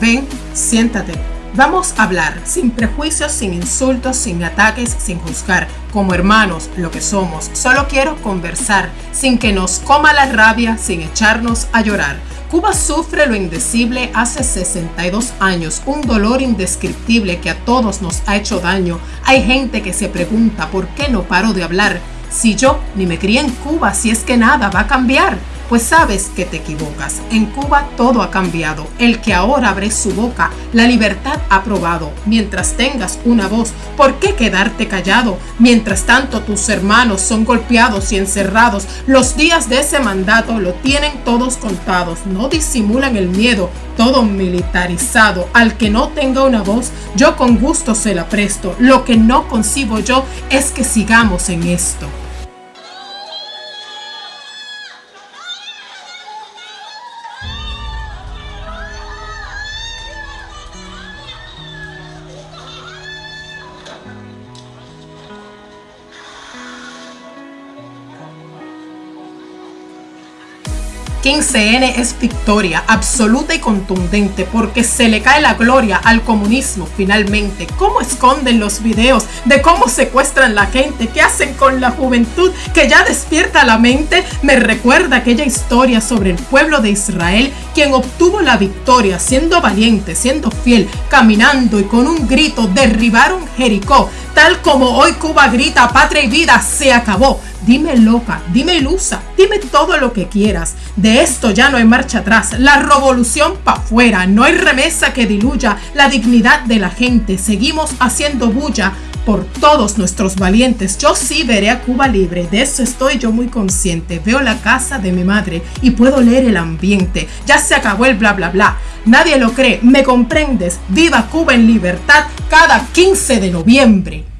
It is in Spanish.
Ven, siéntate. Vamos a hablar sin prejuicios, sin insultos, sin ataques, sin juzgar, como hermanos, lo que somos. Solo quiero conversar, sin que nos coma la rabia, sin echarnos a llorar. Cuba sufre lo indecible hace 62 años, un dolor indescriptible que a todos nos ha hecho daño. Hay gente que se pregunta por qué no paro de hablar. Si yo ni me crié en Cuba, si es que nada va a cambiar. Pues sabes que te equivocas. En Cuba todo ha cambiado. El que ahora abre su boca, la libertad ha probado. Mientras tengas una voz, ¿por qué quedarte callado? Mientras tanto tus hermanos son golpeados y encerrados, los días de ese mandato lo tienen todos contados. No disimulan el miedo, todo militarizado. Al que no tenga una voz, yo con gusto se la presto. Lo que no concibo yo es que sigamos en esto. N es victoria absoluta y contundente porque se le cae la gloria al comunismo finalmente. ¿Cómo esconden los videos de cómo secuestran la gente? ¿Qué hacen con la juventud que ya despierta la mente? Me recuerda aquella historia sobre el pueblo de Israel quien obtuvo la victoria siendo valiente, siendo fiel, caminando y con un grito derribaron Jericó. Tal como hoy Cuba grita patria y vida se acabó. Dime loca, dime ilusa, dime todo lo que quieras. De esto ya no hay marcha atrás. La revolución para afuera. No hay remesa que diluya la dignidad de la gente. Seguimos haciendo bulla por todos nuestros valientes. Yo sí veré a Cuba libre, de eso estoy yo muy consciente. Veo la casa de mi madre y puedo leer el ambiente. Ya se acabó el bla bla bla. Nadie lo cree, ¿me comprendes? Viva Cuba en libertad cada 15 de noviembre.